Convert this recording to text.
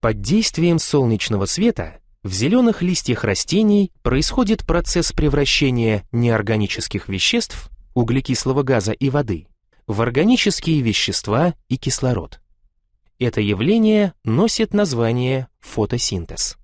Под действием солнечного света в зеленых листьях растений происходит процесс превращения неорганических веществ, углекислого газа и воды, в органические вещества и кислород. Это явление носит название фотосинтез.